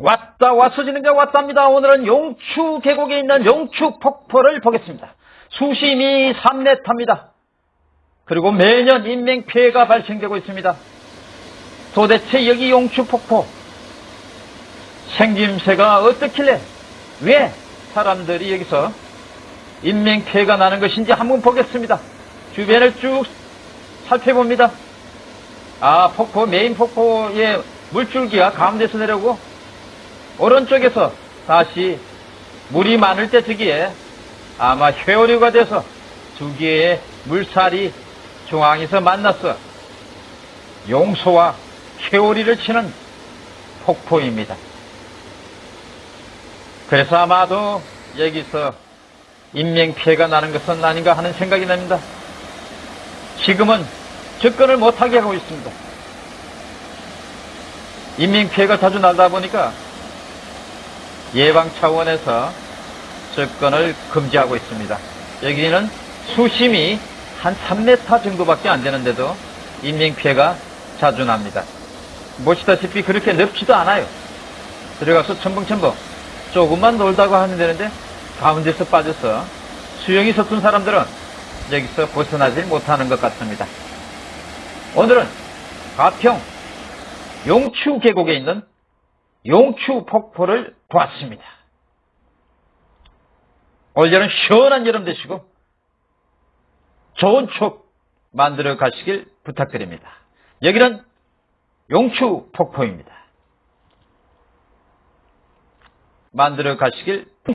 왔다 왔어지는 게 왔답니다. 오늘은 용추 계곡에 있는 용추 폭포를 보겠습니다. 수심이 3m입니다. 그리고 매년 인명 피해가 발생되고 있습니다. 도대체 여기 용추 폭포 생김새가 어떻길래 왜 사람들이 여기서 인명 피해가 나는 것인지 한번 보겠습니다. 주변을 쭉 살펴봅니다. 아, 폭포, 메인 폭포의 물줄기가 가운데서 내려오고, 오른쪽에서 다시 물이 많을 때 저기에 아마 회오류가 돼서 두 개의 물살이 중앙에서 만났어 용소와 회오리를 치는 폭포입니다. 그래서 아마도 여기서 인명피해가 나는 것은 아닌가 하는 생각이 납니다. 지금은 접근을 못하게 하고 있습니다. 인명피해가 자주 나다 보니까 예방 차원에서 접근을 금지하고 있습니다. 여기는 수심이 한 3m 정도밖에 안 되는데도 인명피해가 자주 납니다. 보시다시피 그렇게 넓지도 않아요. 들어가서 첨벙첨벙 조금만 놀다고 하면 되는데 가운데서 빠져서 수영이 서툰 사람들은 여기서 벗어나질 못하는 것 같습니다. 오늘은 가평 용추 계곡에 있는 용추 폭포를 보았습니다. 올 여름 시원한 여름 되시고 좋은 추억 만들어 가시길 부탁드립니다. 여기는 용추 폭포입니다. 만들어 가시길